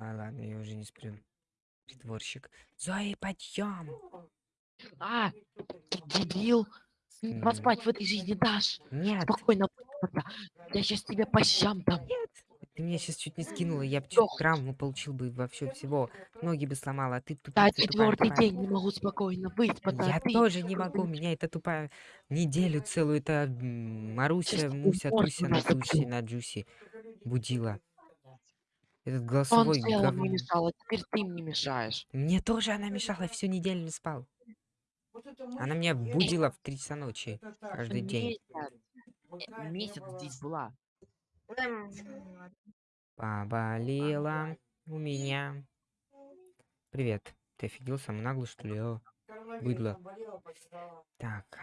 А, ладно, я уже не сплю. Притворщик. Зои, подъем! А, ты дебил. Поспать в этой жизни дашь. Нет, Спокойно. Я сейчас тебе по щам дам. ты меня сейчас чуть не скинула, я бы чуть травму получил бы вообще всего. Ноги бы сломала, а ты Да, тупица тупая, четвертый тупая. день не могу спокойно выспаться. Я а ты... тоже не могу, меня это тупая неделю целую, это Маруся, Сейчас Муся, Туся. Натуси, на Джуси будила. Этот Он голосовой целом не говно. мешал, а теперь ты мне мешаешь. Мне тоже она мешала, всю неделю не спал. Она меня будила в 3 часа ночи каждый день. Месяц. Э, Месяц здесь была. Поболела у меня. Привет. Ты офигел, самый наглый, что ли? О, быдло. Так.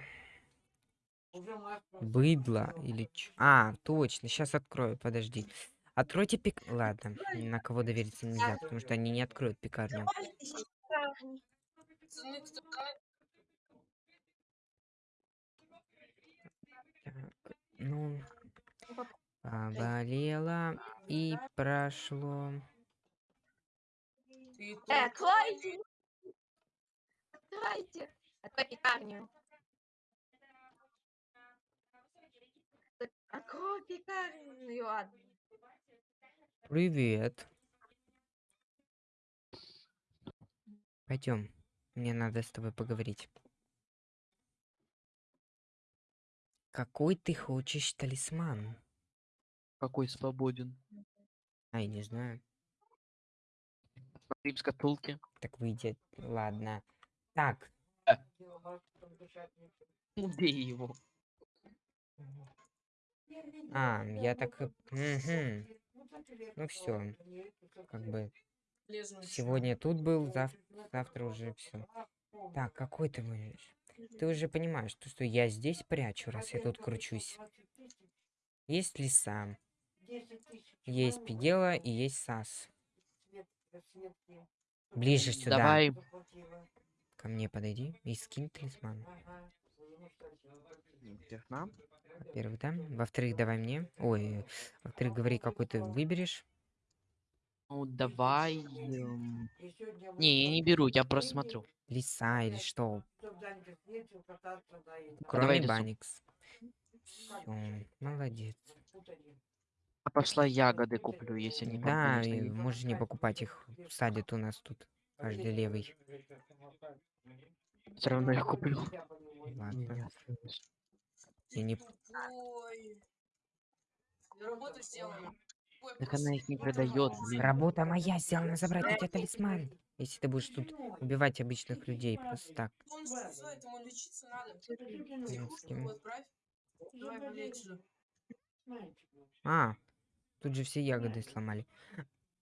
Быдло или ч... А, точно, сейчас открою, подожди. Откройте пик... Ладно, на кого довериться нельзя, потому что они не откроют пекарню. Так, ну... Поболела и прошло. Э, откройте! Откройте! Открой пекарню. Так, Открой пекарню, ладно. Привет. Пойдем. Мне надо с тобой поговорить. Какой ты хочешь талисман? Какой свободен. Ай, не знаю. Смотри в шкатулке. Так выйдет. Ладно. Так. Убей его. А, я так... Мгм. Ну все. Как бы сегодня тут был, зав- завтра уже все. Так, какой ты будешь? Ты уже понимаешь, то, что я здесь прячу, раз я тут кручусь. Есть лиса. Есть Пигела и есть Сас. Ближе сюда. Давай. Ко мне подойди и скинь талисман. Интересно. Во-первых, да? Во-вторых, давай мне. Ой, во-вторых, говори, какой ты выберешь. Ну, давай. эм, Не, я не беру, я просто смотрю. Лиса или что? давай Кроме лису. Баникс. Все, молодец. А пошла ягоды куплю, если не Да, и можешь не покупать их. Садят у нас тут. Каждый левый. Все равно их куплю. Ладно. Я не... Ой. Работу сделаем. Так она их не продает, блин. Работа моя сделана забрать у тебя талисман. Если ты будешь тут убивать обычных людей просто так. Он знает, ему лечиться надо. С кем? Его отправь. Давай болеть же. А, тут же все ягоды сломали.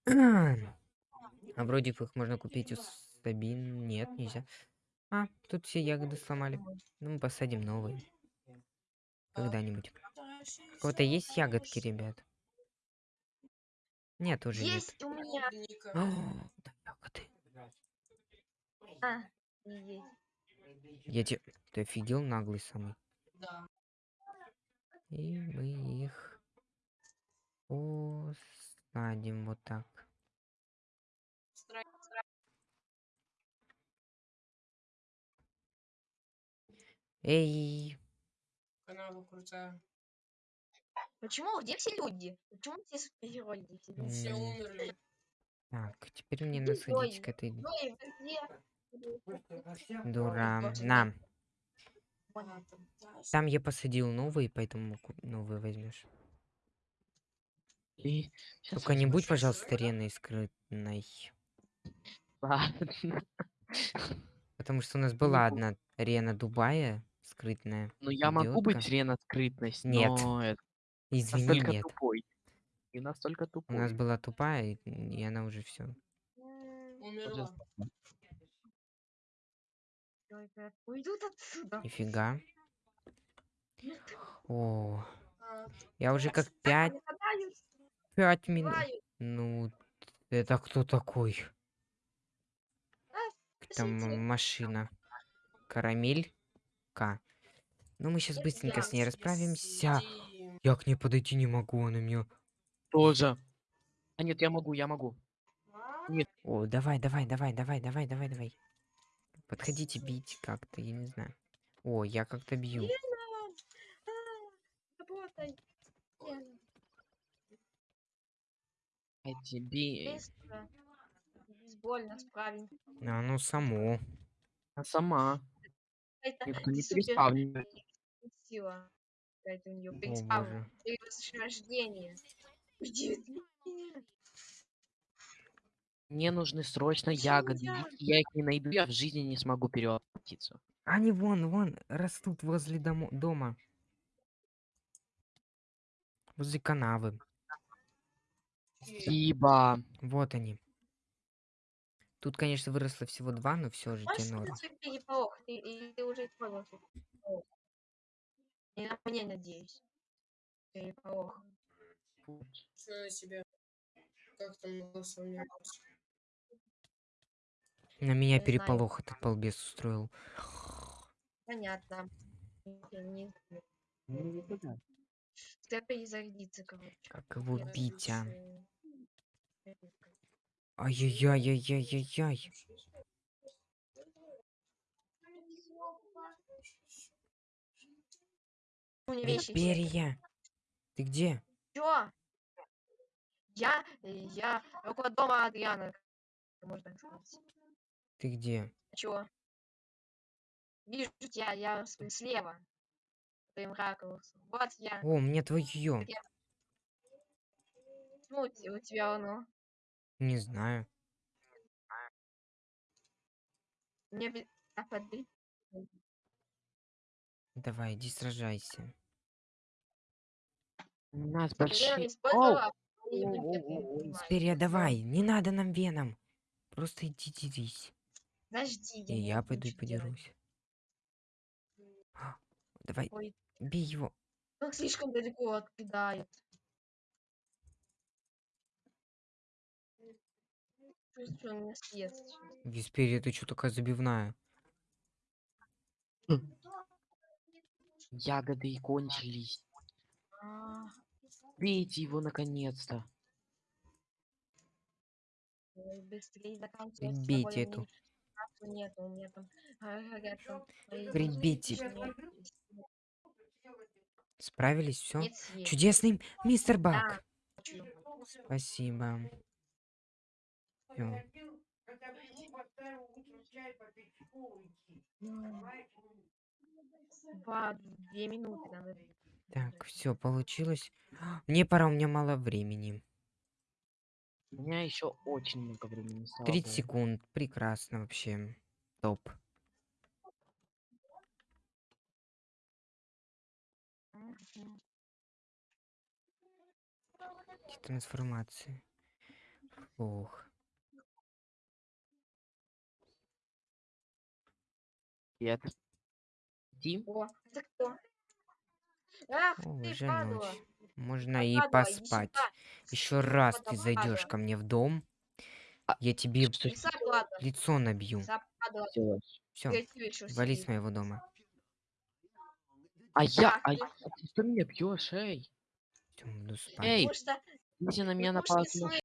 А вроде их можно купить у Сабин. Нет, нельзя. А, тут все ягоды сломали. Ну, мы посадим новые. Когда-нибудь. У кого-то есть ягодки, ребят? Нет, уже нет. Есть у меня. О, да, ягоды. А, есть. Я тебе... Ты офигел, наглый самый. Да. И мы их посадим вот так. Страйк. Эй, Канаву крутая. Почему? Где все люди? Почему все супергерои? Где все люди? Все умерли. так, теперь мне надо сходить к этой дура. На, там, я посадил новые, поэтому новые возьмешь. И Только не будь, пожалуйста, реной скрытной. Ладно. Потому что у нас Не была одна рена Дубая скрытная. Ну я могу быть. Рена скрытность, Нет. но это Извини, настолько нет. тупой. И настолько У тупой. нас была тупая, и, и она уже все. Умерла. Уйдут отсюда. Нифига. О, А, я уже как пять, Нападают, пять минут. Ну, это кто такой? Там машина. Карамелька. Ну, мы сейчас быстренько с ней расправимся. Я к ней подойти не могу, она меня... Тоже. А нет, я могу, я могу. О, давай, давай, давай, давай, давай, давай, давай. Подходите бить как-то, я не знаю. О, я как-то бью. Тебе... быстро. Безбольно справим. А ну само. А сама. Никто не супер переспавнивает. сила. Какая-то у нее О переспав. боже. Перерождение. Уйди от меня. Мне нужны срочно ягоды. я? Если я их не найду, я в жизни не смогу перевоплотиться. Они вон, вон, растут возле домо- дома. Возле канавы. Спасибо. Вот они. Тут, конечно, выросло всего два, но все же тебе норм. Ты, или ты уже понял, что это переполох? Я на мне надеюсь. Переполох. Что на себя? Как там голосование? На меня Не знаю. переполох этот балбес устроил. Понятно. Я не знаю. Ну, Тебя перезарядиться, короче. Как его Я бить, а? Ай-яй-яй-яй-яй-яй. У меня вещи. Перья. Ты где? Чё? Я, я около дома Адриана. Можно сказать. Ты где? А чё? Вижу тебя, я слева. Твоим ракурсом. Вот я. О, мне твое. Ну, у те- у тебя оно. Не знаю. Мне а, подбери. Давай, иди сражайся. У нас большие... Оу, и оу, вампир не оу, оу. понимает. Перья, давай. Не надо нам веном. Просто иди дерись. Подожди, И я пойду и подерусь. А, Давай, Ой, бей его. ну слишком далеко откидают. Чувствую, он меня съест сейчас. Висперия, ты что такая забивная? Ягоды и кончились. А, Бейте его наконец-то. Быстрее эту. Нет, у меня там горят там мои Прибейте. личные- Справились, все? Чудесный мистер Да, Бак. хочу. Спасибо. Всё. Два, две минуты надо. Так, все, получилось. Мне пора, у меня мало времени. У меня еще очень много времени. слава 30 богу. секунд. Прекрасно вообще. Топ. Трансформации. Ох. Привет. Дим? О, это кто? Ах, О, ты падла. ночь. Можно и Падла, иди поспать. Еще раз ты зайдешь ко мне в дом, А, я тебе лицо набью. Все, вали с моего дома. А я... А, ты- я- а ты что меня бьешь, эй? Эй, если на меня слышь,